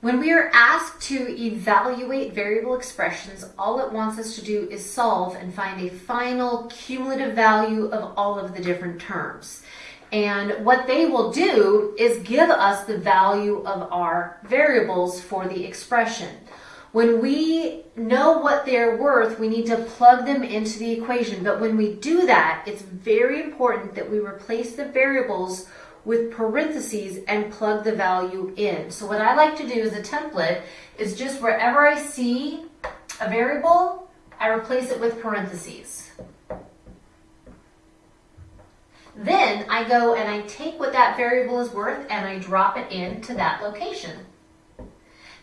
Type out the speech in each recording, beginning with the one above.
When we are asked to evaluate variable expressions, all it wants us to do is solve and find a final cumulative value of all of the different terms. And what they will do is give us the value of our variables for the expression. When we know what they're worth, we need to plug them into the equation. But when we do that, it's very important that we replace the variables with parentheses and plug the value in. So what I like to do as a template is just wherever I see a variable, I replace it with parentheses. Then I go and I take what that variable is worth and I drop it into that location.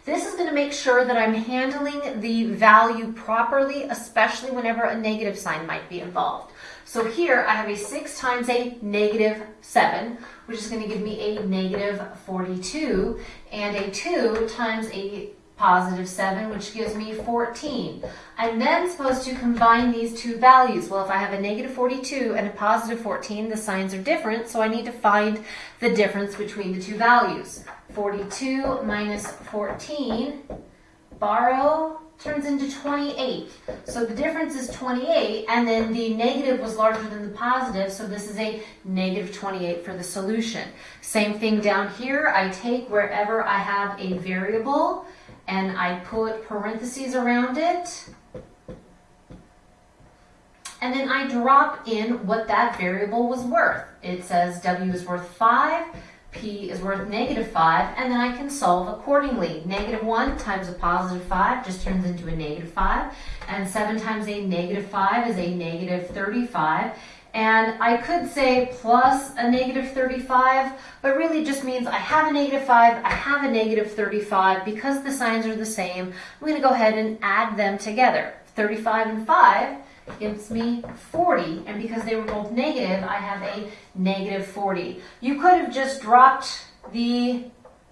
This is going to make sure that I'm handling the value properly, especially whenever a negative sign might be involved. So here I have a 6 times a negative 7, which is going to give me a negative 42, and a 2 times a positive 7, which gives me 14. I'm then supposed to combine these two values. Well, if I have a negative 42 and a positive 14, the signs are different, so I need to find the difference between the two values. 42 minus 14, borrow turns into 28. So the difference is 28, and then the negative was larger than the positive, so this is a negative 28 for the solution. Same thing down here, I take wherever I have a variable, and I put parentheses around it, and then I drop in what that variable was worth. It says W is worth 5, p is worth negative 5, and then I can solve accordingly. Negative 1 times a positive 5 just turns into a negative 5, and 7 times a negative 5 is a negative 35. And I could say plus a negative 35, but really just means I have a negative 5, I have a negative 35. Because the signs are the same, I'm going to go ahead and add them together. 35 and 5 gives me 40. And because they were both negative, I have a negative 40. You could have just dropped the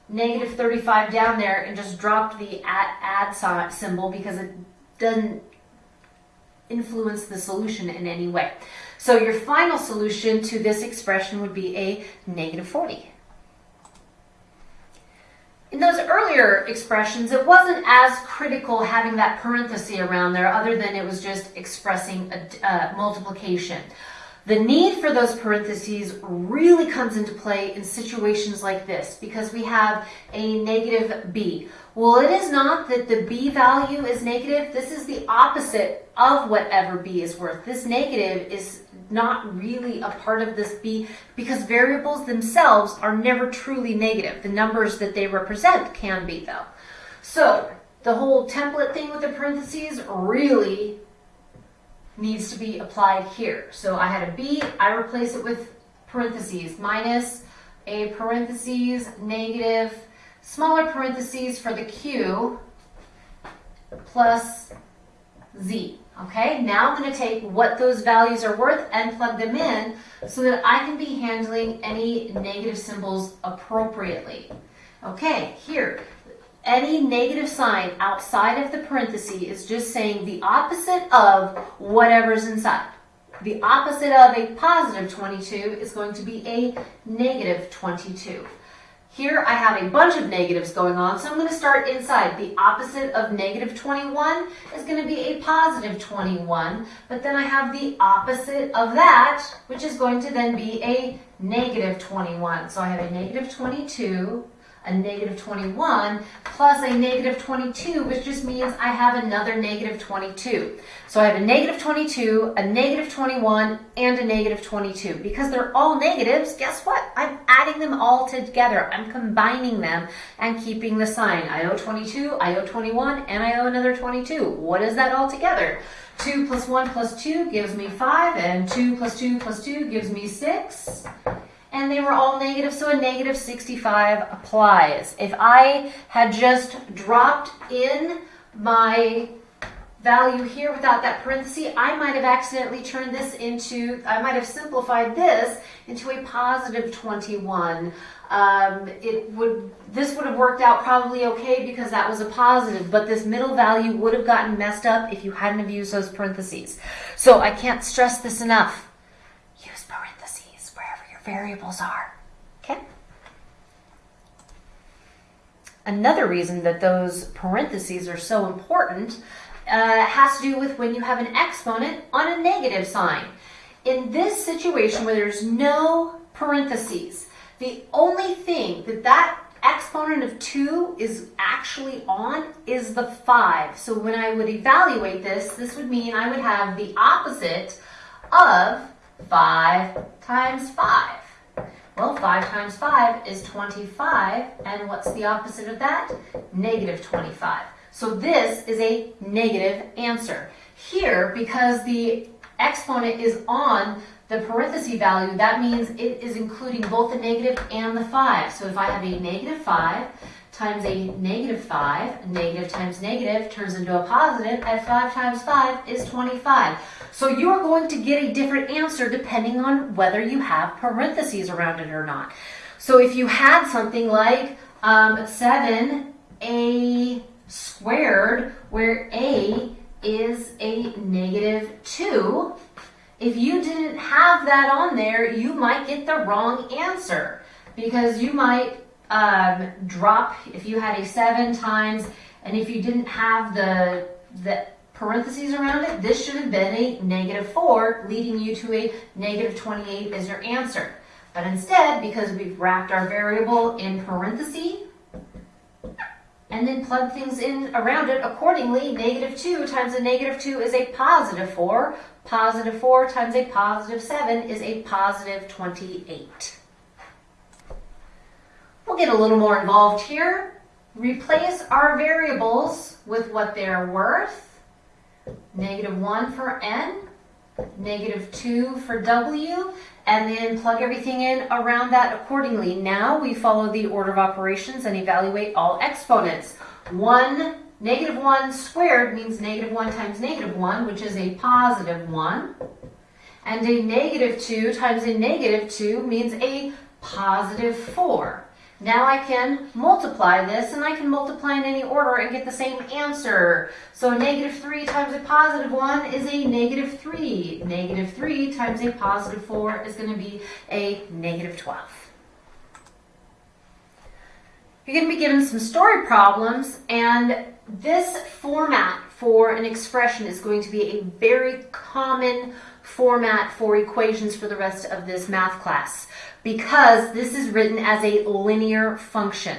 negative 35 down there and just dropped the add, add symbol because it doesn't influence the solution in any way. So your final solution to this expression would be a negative 40. In those earlier expressions, it wasn't as critical having that parenthesis around there other than it was just expressing a uh, multiplication. The need for those parentheses really comes into play in situations like this because we have a negative b. Well, it is not that the b value is negative. This is the opposite of whatever b is worth. This negative is not really a part of this b because variables themselves are never truly negative. The numbers that they represent can be though. So the whole template thing with the parentheses really needs to be applied here. So I had a B, I replace it with parentheses, minus a parentheses, negative, smaller parentheses for the Q, plus Z. Okay, now I'm going to take what those values are worth and plug them in so that I can be handling any negative symbols appropriately. Okay, here, any negative sign outside of the parenthesis is just saying the opposite of whatever's inside. The opposite of a positive 22 is going to be a negative 22. Here I have a bunch of negatives going on, so I'm going to start inside. The opposite of negative 21 is going to be a positive 21, but then I have the opposite of that, which is going to then be a negative 21. So I have a negative 22, a negative 21 plus a negative 22, which just means I have another negative 22. So I have a negative 22, a negative 21, and a negative 22. Because they're all negatives, guess what? I'm adding them all together. I'm combining them and keeping the sign. I owe 22, I owe 21, and I owe another 22. What is that all together? 2 plus 1 plus 2 gives me 5, and 2 plus 2 plus 2 gives me 6 and they were all negative, so a negative 65 applies. If I had just dropped in my value here without that parenthesis, I might have accidentally turned this into, I might have simplified this into a positive 21. Um, it would, this would have worked out probably okay because that was a positive, but this middle value would have gotten messed up if you hadn't have used those parentheses. So I can't stress this enough variables are. Okay? Another reason that those parentheses are so important uh, has to do with when you have an exponent on a negative sign. In this situation where there's no parentheses, the only thing that that exponent of 2 is actually on is the 5. So when I would evaluate this, this would mean I would have the opposite of 5 times 5. Well, 5 times 5 is 25, and what's the opposite of that? Negative 25. So this is a negative answer. Here, because the exponent is on the parenthesis value, that means it is including both the negative and the 5. So if I have a negative 5 times a negative 5, negative times negative turns into a positive, and 5 times 5 is 25. So you're going to get a different answer depending on whether you have parentheses around it or not. So if you had something like um, 7a squared, where a is a negative 2, if you didn't have that on there, you might get the wrong answer because you might um, drop if you had a 7 times, and if you didn't have the, the parentheses around it, this should have been a negative 4, leading you to a negative 28 as your answer. But instead, because we've wrapped our variable in parentheses, and then plug things in around it accordingly, negative 2 times a negative 2 is a positive 4. Positive 4 times a positive 7 is a positive 28. We'll get a little more involved here. Replace our variables with what they're worth negative 1 for n, negative 2 for w, and then plug everything in around that accordingly. Now we follow the order of operations and evaluate all exponents. 1, negative 1 squared means negative 1 times negative 1, which is a positive 1. And a negative 2 times a negative 2 means a positive 4. Now I can multiply this, and I can multiply in any order and get the same answer. So negative 3 times a positive 1 is a negative 3. Negative 3 times a positive 4 is going to be a negative 12. You're going to be given some story problems, and this format for an expression is going to be a very common format for equations for the rest of this math class because this is written as a linear function.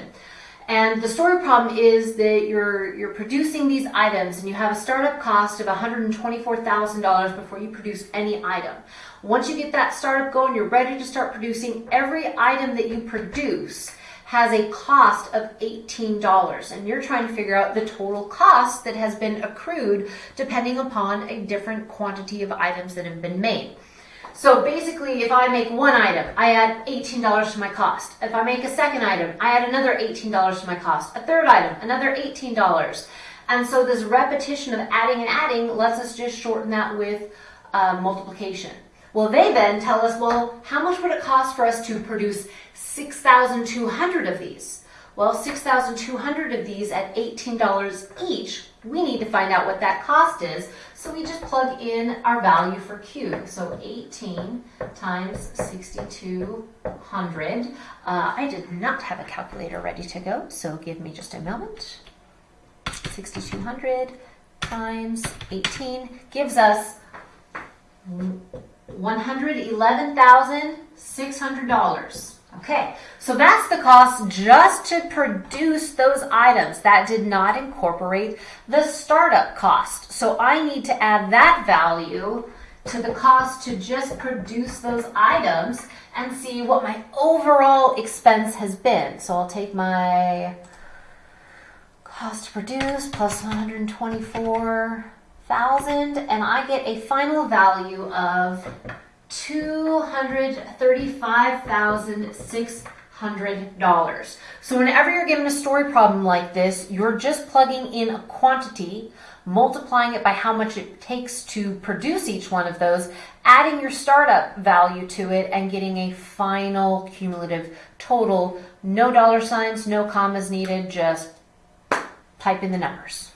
And the story problem is that you're, you're producing these items and you have a startup cost of $124,000 before you produce any item. Once you get that startup going, you're ready to start producing. Every item that you produce has a cost of $18 and you're trying to figure out the total cost that has been accrued depending upon a different quantity of items that have been made. So basically, if I make one item, I add $18 to my cost. If I make a second item, I add another $18 to my cost. A third item, another $18. And so this repetition of adding and adding lets us just shorten that with uh, multiplication. Well, they then tell us, well, how much would it cost for us to produce 6,200 of these? Well, 6,200 of these at $18 each, we need to find out what that cost is. So we just plug in our value for Q. So 18 times 6,200. Uh, I did not have a calculator ready to go, so give me just a moment. 6,200 times 18 gives us $111,600. Okay, so that's the cost just to produce those items. That did not incorporate the startup cost. So I need to add that value to the cost to just produce those items and see what my overall expense has been. So I'll take my cost to produce plus 124,000 and I get a final value of $235,600. So whenever you're given a story problem like this, you're just plugging in a quantity, multiplying it by how much it takes to produce each one of those, adding your startup value to it, and getting a final cumulative total. No dollar signs, no commas needed, just type in the numbers.